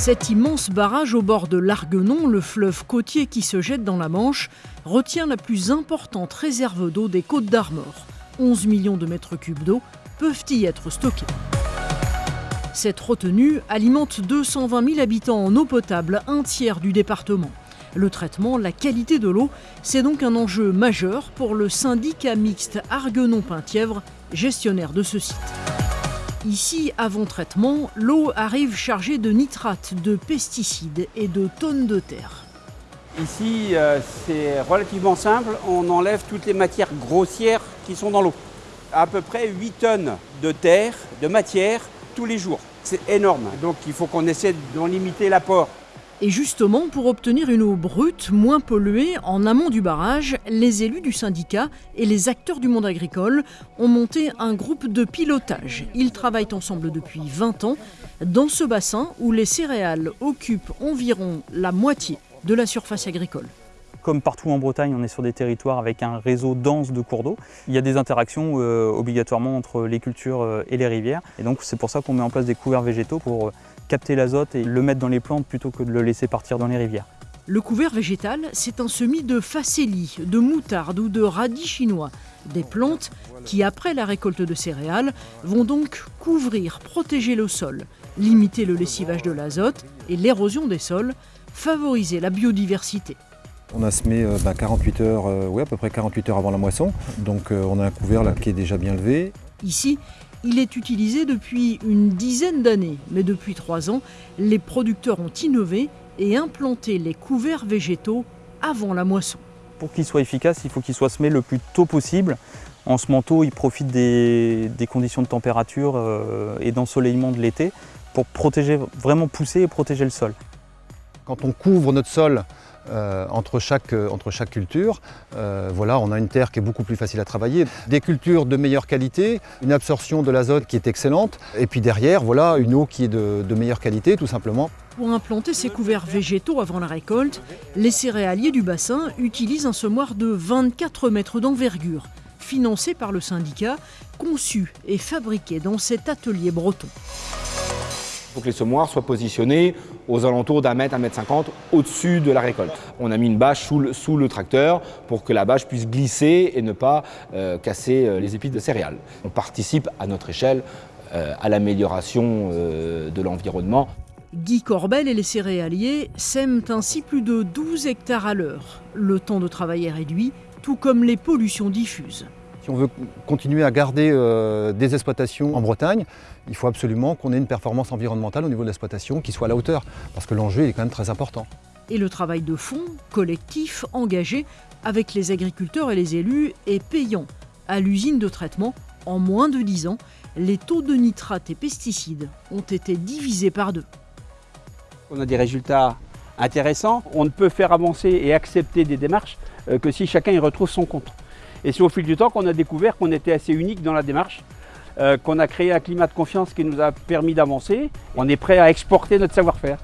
Cet immense barrage au bord de l'Arguenon, le fleuve côtier qui se jette dans la Manche, retient la plus importante réserve d'eau des Côtes d'Armor. 11 millions de mètres cubes d'eau peuvent y être stockés. Cette retenue alimente 220 000 habitants en eau potable, un tiers du département. Le traitement, la qualité de l'eau, c'est donc un enjeu majeur pour le syndicat mixte Arguenon-Penthièvre, gestionnaire de ce site. Ici, avant traitement, l'eau arrive chargée de nitrates, de pesticides et de tonnes de terre. Ici, euh, c'est relativement simple. On enlève toutes les matières grossières qui sont dans l'eau. À peu près 8 tonnes de terre, de matière, tous les jours. C'est énorme. Donc il faut qu'on essaie d'en limiter l'apport. Et justement, pour obtenir une eau brute, moins polluée, en amont du barrage, les élus du syndicat et les acteurs du monde agricole ont monté un groupe de pilotage. Ils travaillent ensemble depuis 20 ans dans ce bassin où les céréales occupent environ la moitié de la surface agricole. Comme partout en Bretagne, on est sur des territoires avec un réseau dense de cours d'eau. Il y a des interactions euh, obligatoirement entre les cultures euh, et les rivières. Et donc c'est pour ça qu'on met en place des couverts végétaux pour euh, capter l'azote et le mettre dans les plantes plutôt que de le laisser partir dans les rivières. Le couvert végétal, c'est un semis de facélie, de moutarde ou de radis chinois. Des plantes qui, après la récolte de céréales, vont donc couvrir, protéger le sol, limiter le lessivage de l'azote et l'érosion des sols, favoriser la biodiversité. On a semé 48 heures, euh, à peu près 48 heures avant la moisson. Donc euh, on a un couvert là, qui est déjà bien levé. Ici, il est utilisé depuis une dizaine d'années, mais depuis trois ans, les producteurs ont innové et implanté les couverts végétaux avant la moisson. Pour qu'il soit efficace, il faut qu'il soit semé le plus tôt possible. En ce manteau, il profite des, conditions de température euh, et d'ensoleillement de l'été pour protéger, vraiment pousser et protéger le sol. Quand on couvre notre sol euh, entre, chaque, euh, entre chaque culture. Euh, voilà, on a une terre qui est beaucoup plus facile à travailler, des cultures de meilleure qualité, une absorption de l'azote qui est excellente, et puis derrière, voilà, une eau qui est de, de meilleure qualité tout simplement. Pour implanter ces couverts végétaux avant la récolte, les céréaliers du bassin utilisent un semoir de 24 mètres d'envergure, financé par le syndicat, conçu et fabriqué dans cet atelier breton. Il faut que les semoirs soient positionnés aux alentours d'un mètre, un mètre cinquante au-dessus de la récolte. On a mis une bâche sous le, tracteur pour que la bâche puisse glisser et ne pas euh, casser euh, les épis de céréales. On participe à notre échelle euh, à l'amélioration de l'environnement. Guy Corbel et les céréaliers sèment ainsi plus de 12 hectares à l'heure. Le temps de travail est réduit, tout comme les pollutions diffuses. Si on veut continuer à garder euh, des exploitations en Bretagne, il faut absolument qu'on ait une performance environnementale au niveau de l'exploitation qui soit à la hauteur, parce que l'enjeu est quand même très important. Et le travail de fond, collectif, engagé, avec les agriculteurs et les élus, est payant. À l'usine de traitement, en moins de 10 ans, les taux de nitrates et pesticides ont été divisés par deux. On a des résultats intéressants. On ne peut faire avancer et accepter des démarches euh, que si chacun y retrouve son compte. Et c'est au fil du temps qu'on a découvert qu'on était assez unique dans la démarche, euh, qu'on a créé un climat de confiance qui nous a permis d'avancer. On est prêt à exporter notre savoir-faire.